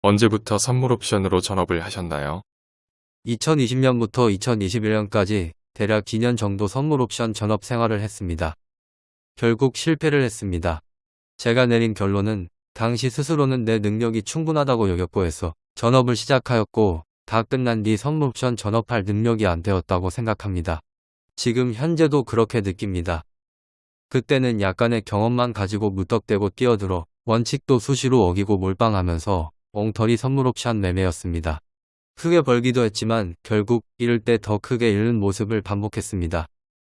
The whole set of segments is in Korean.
언제부터 선물 옵션으로 전업을 하셨나요? 2020년부터 2021년까지 대략 2년 정도 선물 옵션 전업 생활을 했습니다. 결국 실패를 했습니다. 제가 내린 결론은 당시 스스로는 내 능력이 충분하다고 여겼고 해서 전업을 시작하였고 다 끝난 뒤 선물 옵션 전업할 능력이 안 되었다고 생각합니다. 지금 현재도 그렇게 느낍니다. 그때는 약간의 경험만 가지고 무턱대고 뛰어들어 원칙도 수시로 어기고 몰빵하면서 엉터리 선물 옵션 매매였습니다. 크게 벌기도 했지만 결국 잃을 때 더 크게 잃는 모습을 반복했습니다.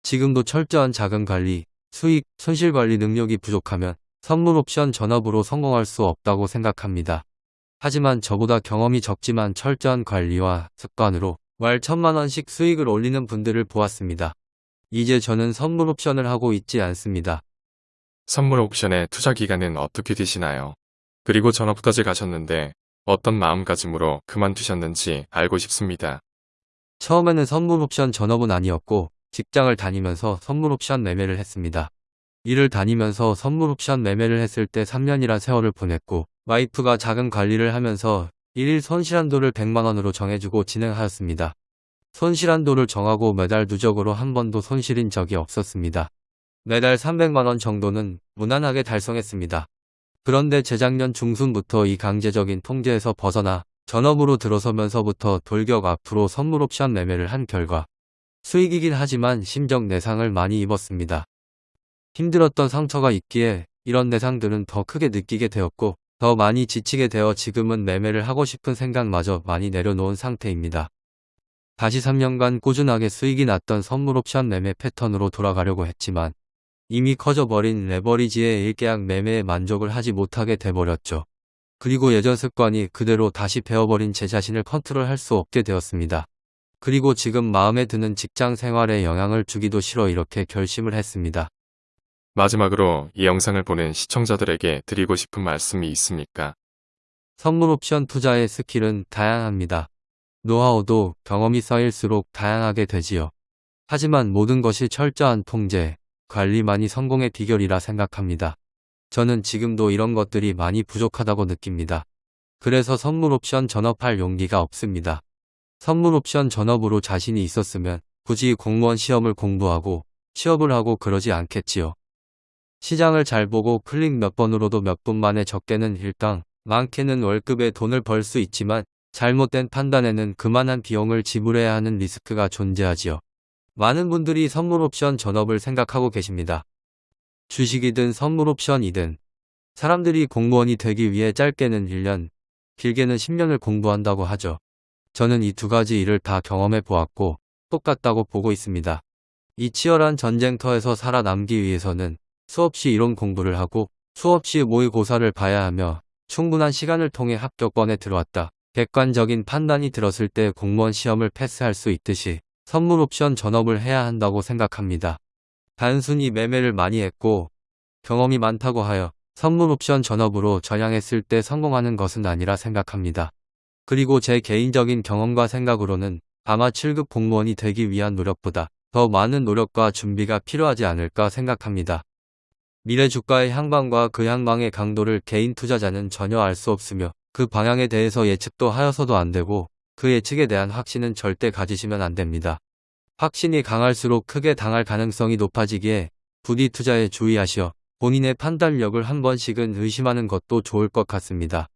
지금도 철저한 자금 관리, 수익, 손실 관리 능력이 부족하면 선물 옵션 전업으로 성공할 수 없다고 생각합니다. 하지만 저보다 경험이 적지만 철저한 관리와 습관으로 월 천만 원씩 수익을 올리는 분들을 보았습니다. 이제 저는 선물 옵션을 하고 있지 않습니다. 선물 옵션의 투자 기간은 어떻게 되시나요? 그리고 전업까지 가셨는데 어떤 마음가짐으로 그만두셨는지 알고 싶습니다. 처음에는 선물 옵션 전업은 아니었고 직장을 다니면서 선물 옵션 매매를 했습니다. 일을 다니면서 선물 옵션 매매를 했을 때 3년이란 세월을 보냈고 와이프가 자금 관리를 하면서 일일 손실한도를 100만원으로 정해주고 진행하였습니다. 손실한도를 정하고 매달 누적으로 한 번도 손실인 적이 없었습니다. 매달 300만원 정도는 무난하게 달성했습니다. 그런데 재작년 중순부터 이 강제적인 통제에서 벗어나 전업으로 들어서면서부터 돌격 앞으로 선물 옵션 매매를 한 결과 수익이긴 하지만 심적 내상을 많이 입었습니다. 힘들었던 상처가 있기에 이런 내상들은 더 크게 느끼게 되었고 더 많이 지치게 되어 지금은 매매를 하고 싶은 생각마저 많이 내려놓은 상태입니다. 다시 3년간 꾸준하게 수익이 났던 선물 옵션 매매 패턴으로 돌아가려고 했지만 이미 커져버린 레버리지의 1계약 매매에 만족을 하지 못하게 돼버렸죠. 그리고 예전 습관이 그대로 다시 배워버린 제 자신을 컨트롤할 수 없게 되었습니다. 그리고 지금 마음에 드는 직장 생활에 영향을 주기도 싫어 이렇게 결심을 했습니다. 마지막으로 이 영상을 보는 시청자들에게 드리고 싶은 말씀이 있습니까? 선물 옵션 투자의 스킬은 다양합니다. 노하우도 경험이 쌓일수록 다양하게 되지요. 하지만 모든 것이 철저한 통제, 관리만이 성공의 비결이라 생각합니다. 저는 지금도 이런 것들이 많이 부족하다고 느낍니다. 그래서 선물 옵션 전업할 용기가 없습니다. 선물 옵션 전업으로 자신이 있었으면 굳이 공무원 시험을 공부하고 취업을 하고 그러지 않겠지요. 시장을 잘 보고 클릭 몇 번으로도 몇 분 만에 적게는 일당, 많게는 월급에 돈을 벌 수 있지만 잘못된 판단에는 그만한 비용을 지불해야 하는 리스크가 존재하지요. 많은 분들이 선물 옵션 전업을 생각하고 계십니다. 주식이든 선물 옵션이든 사람들이 공무원이 되기 위해 짧게는 1년, 길게는 10년을 공부한다고 하죠. 저는 이 두 가지 일을 다 경험해 보았고 똑같다고 보고 있습니다. 이 치열한 전쟁터에서 살아남기 위해서는 수없이 이론 공부를 하고 수없이 모의고사를 봐야 하며 충분한 시간을 통해 합격권에 들어왔다. 객관적인 판단이 들었을 때 공무원 시험을 패스할 수 있듯이 선물 옵션 전업을 해야 한다고 생각합니다. 단순히 매매를 많이 했고 경험이 많다고 하여 선물 옵션 전업으로 전향했을 때 성공하는 것은 아니라 생각합니다. 그리고 제 개인적인 경험과 생각으로는 아마 7급 공무원이 되기 위한 노력보다 더 많은 노력과 준비가 필요하지 않을까 생각합니다. 미래 주가의 향방과 그 향방의 강도를 개인 투자자는 전혀 알 수 없으며 그 방향에 대해서 예측도 하여서도 안 되고 그 예측에 대한 확신은 절대 가지시면 안 됩니다. 확신이 강할수록 크게 당할 가능성이 높아지기에 부디 투자에 주의하시어 본인의 판단력을 한 번씩은 의심하는 것도 좋을 것 같습니다.